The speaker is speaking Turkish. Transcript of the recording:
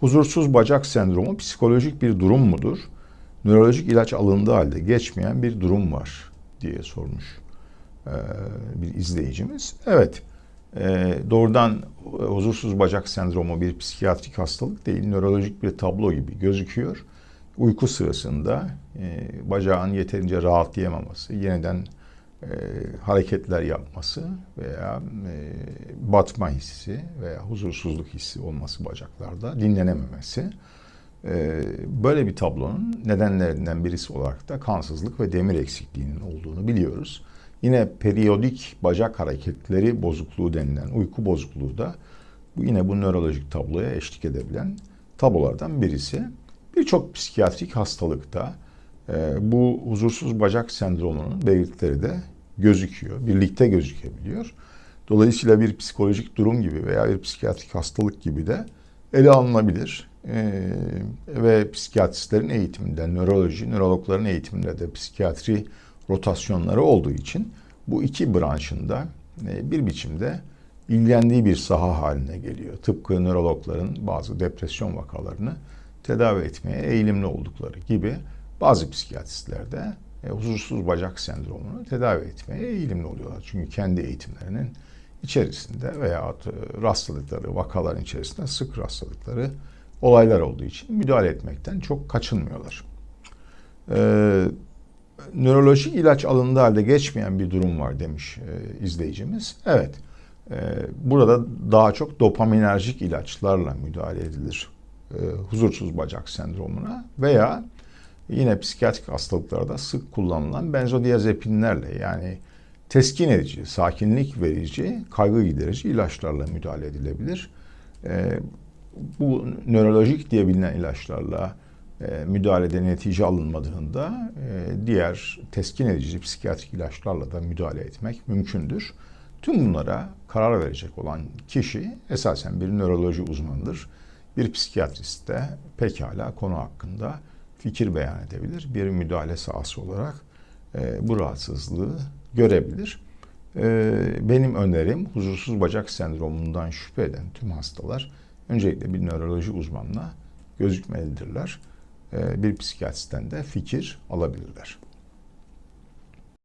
Huzursuz bacak sendromu psikolojik bir durum mudur? Nörolojik ilaç alındığı halde geçmeyen bir durum var diye sormuş bir izleyicimiz. Evet, doğrudan huzursuz bacak sendromu bir psikiyatrik hastalık değil, nörolojik bir tablo gibi gözüküyor. Uyku sırasında bacağın yeterince rahatlayamaması, yeniden e, hareketler yapması veya e, batma hissi veya huzursuzluk hissi olması bacaklarda, dinlenememesi. E, böyle bir tablonun nedenlerinden birisi olarak da kansızlık ve demir eksikliğinin olduğunu biliyoruz. Yine periyodik bacak hareketleri bozukluğu denilen uyku bozukluğu da yine bu nörolojik tabloya eşlik edebilen tablolardan birisi. Birçok psikiyatrik hastalıkta bu huzursuz bacak sendromunun belirtileri de gözüküyor, birlikte gözükebiliyor. Dolayısıyla bir psikolojik durum gibi veya bir psikiyatrik hastalık gibi de ele alınabilir. Ee, ve psikiyatristlerin eğitiminde, nöroloji, nörologların eğitiminde de psikiyatri rotasyonları olduğu için bu iki branşında e, bir biçimde ilgilendiği bir saha haline geliyor. Tıpkı nörologların bazı depresyon vakalarını tedavi etmeye eğilimli oldukları gibi bazı psikiyatristler e, huzursuz bacak sendromunu tedavi etmeye eğilimli oluyorlar. Çünkü kendi eğitimlerinin içerisinde veya e, rastladıkları vakaların içerisinde sık rastladıkları olaylar olduğu için müdahale etmekten çok kaçınmıyorlar. Ee, nörolojik ilaç alındığı halde geçmeyen bir durum var demiş e, izleyicimiz. Evet, e, burada daha çok dopaminerjik ilaçlarla müdahale edilir e, huzursuz bacak sendromuna veya yine psikiyatrik hastalıklarda sık kullanılan benzodiazepinlerle yani teskin edici, sakinlik verici, kaygı giderici ilaçlarla müdahale edilebilir. E, bu nörolojik diye bilinen ilaçlarla e, müdahalede netice alınmadığında e, diğer teskin edici psikiyatrik ilaçlarla da müdahale etmek mümkündür. Tüm bunlara karar verecek olan kişi esasen bir nöroloji uzmanıdır. Bir psikiyatrist de pekala konu hakkında fikir beyan edebilir. Bir müdahale sahası olarak e, bu rahatsızlığı görebilir. E, benim önerim huzursuz bacak sendromundan şüphe eden tüm hastalar öncelikle bir nöroloji uzmanına gözükmelidirler. E, bir psikiyatristten de fikir alabilirler.